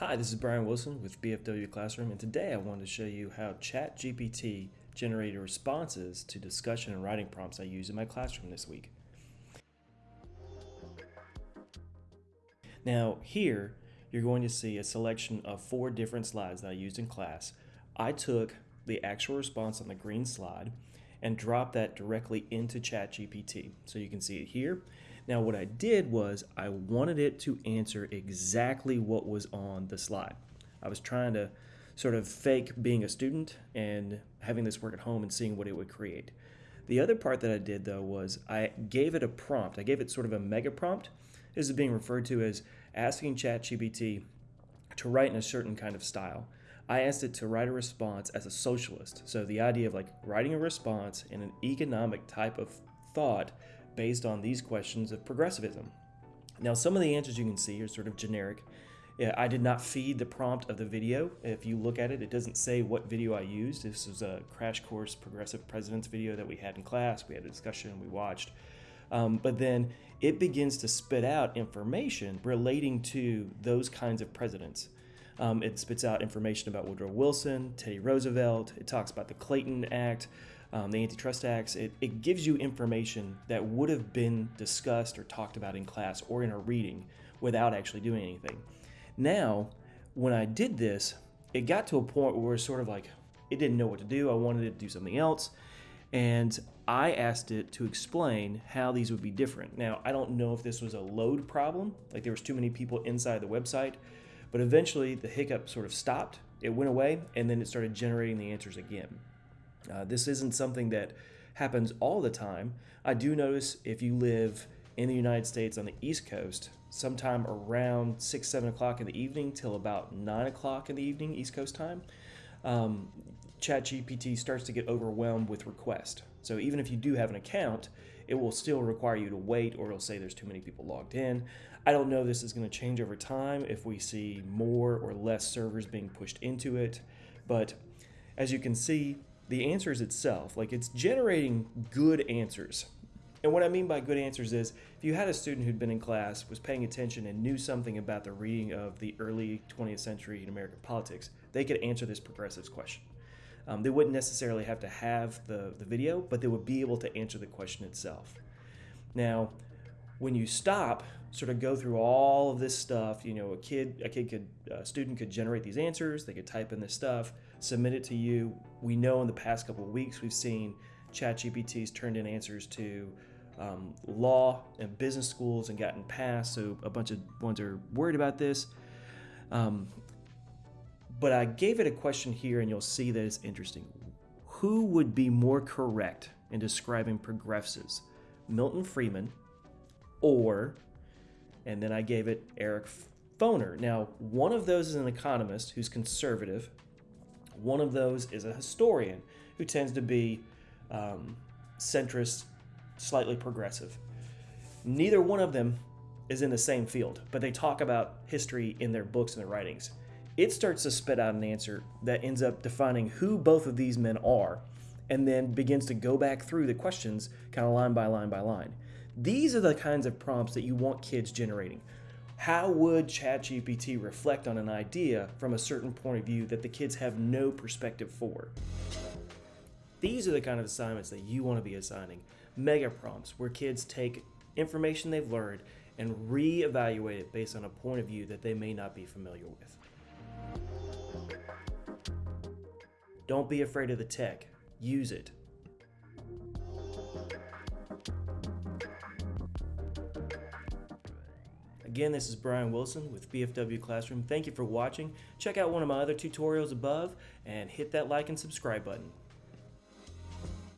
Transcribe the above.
Hi, this is Brian Wilson with BFW Classroom, and today I wanted to show you how ChatGPT generated responses to discussion and writing prompts I use in my classroom this week. Now, here you're going to see a selection of four different slides that I used in class. I took the actual response on the green slide and dropped that directly into ChatGPT. So you can see it here. Now what I did was I wanted it to answer exactly what was on the slide. I was trying to sort of fake being a student and having this work at home and seeing what it would create. The other part that I did though was I gave it a prompt. I gave it sort of a mega prompt. This is being referred to as asking ChatGPT to write in a certain kind of style. I asked it to write a response as a socialist. So the idea of like writing a response in an economic type of thought based on these questions of progressivism. Now, some of the answers you can see are sort of generic. I did not feed the prompt of the video. If you look at it, it doesn't say what video I used. This was a crash course progressive presidents video that we had in class. We had a discussion, we watched. Um, but then it begins to spit out information relating to those kinds of presidents. Um, it spits out information about Woodrow Wilson, Teddy Roosevelt. It talks about the Clayton Act, um, the Antitrust Acts. It, it gives you information that would have been discussed or talked about in class or in a reading without actually doing anything. Now, when I did this, it got to a point where it's sort of like it didn't know what to do. I wanted it to do something else. And I asked it to explain how these would be different. Now, I don't know if this was a load problem, like there was too many people inside the website, but eventually the hiccup sort of stopped, it went away, and then it started generating the answers again. Uh, this isn't something that happens all the time. I do notice if you live in the United States on the East Coast, sometime around 6, 7 o'clock in the evening till about 9 o'clock in the evening, East Coast time, um, ChatGPT starts to get overwhelmed with requests. So even if you do have an account, it will still require you to wait or it'll say there's too many people logged in. I don't know this is going to change over time if we see more or less servers being pushed into it, but as you can see, the answers itself, like it's generating good answers. And what I mean by good answers is if you had a student who'd been in class, was paying attention, and knew something about the reading of the early 20th century in American politics, they could answer this progressives question. Um, they wouldn't necessarily have to have the, the video, but they would be able to answer the question itself. Now, when you stop, sort of go through all of this stuff, you know, a kid, a kid could, a student could generate these answers, they could type in this stuff, submit it to you. We know in the past couple of weeks we've seen ChatGPT's turned in answers to um, law and business schools and gotten passed, so a bunch of ones are worried about this. Um, but I gave it a question here and you'll see that it's interesting. Who would be more correct in describing progressives? Milton Friedman or, and then I gave it Eric Foner. Now, one of those is an economist who's conservative. One of those is a historian who tends to be um, centrist, slightly progressive. Neither one of them is in the same field, but they talk about history in their books and their writings it starts to spit out an answer that ends up defining who both of these men are and then begins to go back through the questions kind of line by line by line. These are the kinds of prompts that you want kids generating. How would ChatGPT reflect on an idea from a certain point of view that the kids have no perspective for? These are the kind of assignments that you want to be assigning. Mega prompts, where kids take information they've learned and re-evaluate it based on a point of view that they may not be familiar with. Don't be afraid of the tech. Use it. Again, this is Brian Wilson with BFW Classroom. Thank you for watching. Check out one of my other tutorials above and hit that like and subscribe button.